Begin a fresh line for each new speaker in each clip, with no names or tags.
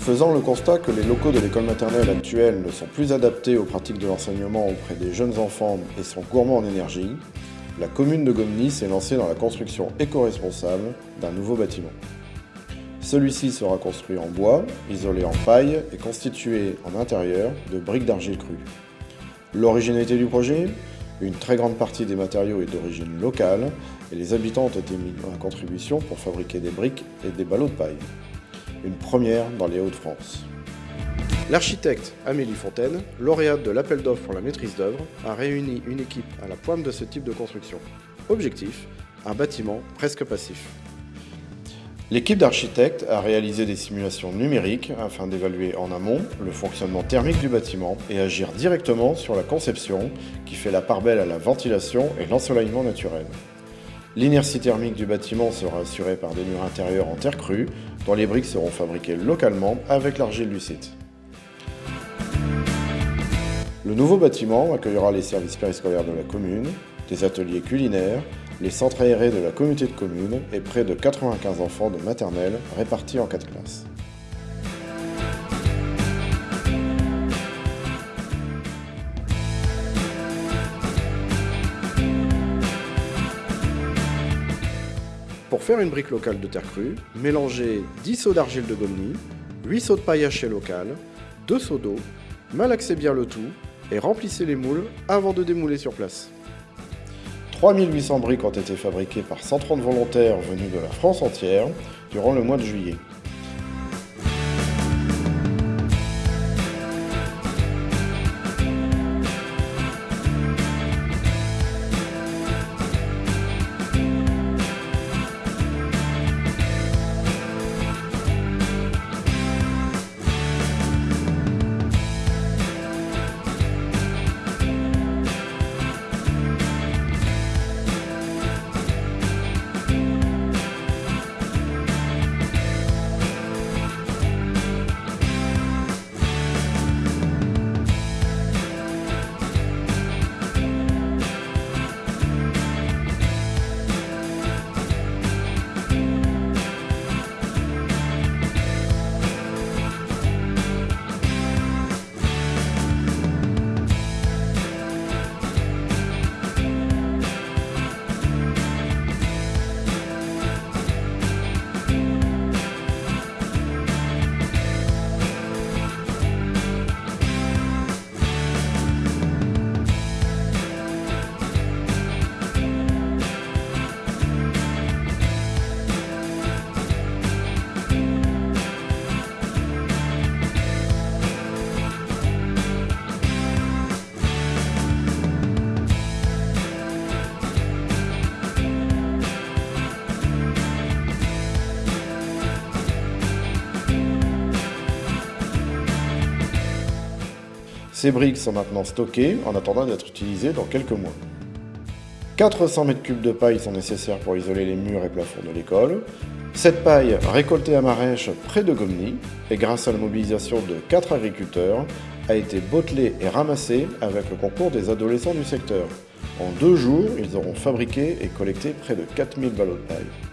Faisant le constat que les locaux de l'école maternelle actuelle ne sont plus adaptés aux pratiques de l'enseignement auprès des jeunes enfants et sont gourmands en énergie, la commune de Gomny s'est lancée dans la construction éco-responsable d'un nouveau bâtiment. Celui-ci sera construit en bois, isolé en paille et constitué en intérieur de briques d'argile crue. L'originalité du projet Une très grande partie des matériaux est d'origine locale et les habitants ont été mis en contribution pour fabriquer des briques et des ballots de paille. Une première dans les Hauts-de-France. L'architecte Amélie Fontaine, lauréate de l'appel d'offres pour la maîtrise d'œuvre, a réuni une équipe à la pointe de ce type de construction. Objectif un bâtiment presque passif. L'équipe d'architectes a réalisé des simulations numériques afin d'évaluer en amont le fonctionnement thermique du bâtiment et agir directement sur la conception qui fait la part belle à la ventilation et l'ensoleillement naturel. L'inertie thermique du bâtiment sera assurée par des murs intérieurs en terre crue dont les briques seront fabriquées localement avec l'argile du site. Le nouveau bâtiment accueillera les services périscolaires de la commune, des ateliers culinaires, les centres aérés de la communauté de communes et près de 95 enfants de maternelle répartis en 4 classes. Pour faire une brique locale de terre crue, mélangez 10 seaux d'argile de Gomny, 8 seaux de paille hachée locale, 2 seaux d'eau, malaxez bien le tout et remplissez les moules avant de démouler sur place. 3800 briques ont été fabriquées par 130 volontaires venus de la France entière durant le mois de juillet. Ces briques sont maintenant stockées en attendant d'être utilisées dans quelques mois. 400 m3 de paille sont nécessaires pour isoler les murs et plafonds de l'école. Cette paille, récoltée à Marèche près de Gomny, et grâce à la mobilisation de 4 agriculteurs, a été bottelée et ramassée avec le concours des adolescents du secteur. En deux jours, ils auront fabriqué et collecté près de 4000 ballots de paille.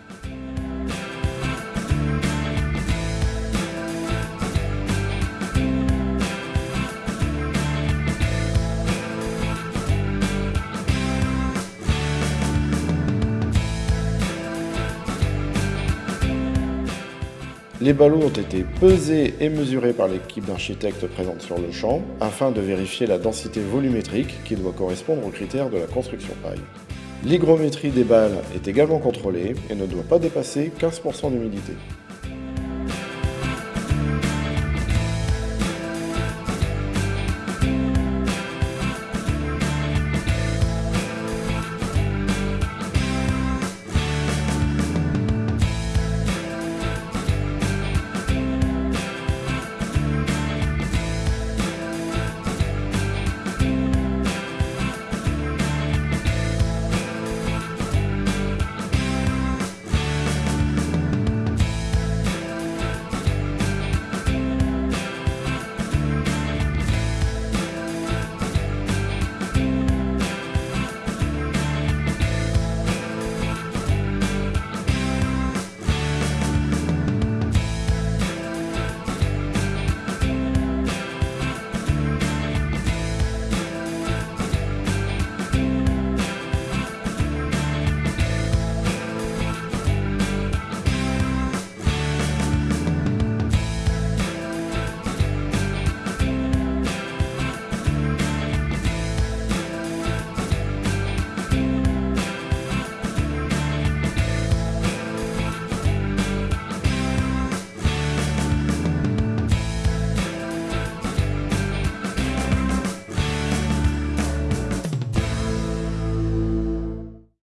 Les ballots ont été pesés et mesurés par l'équipe d'architectes présente sur le champ afin de vérifier la densité volumétrique qui doit correspondre aux critères de la construction paille. L'hygrométrie des balles est également contrôlée et ne doit pas dépasser 15% d'humidité.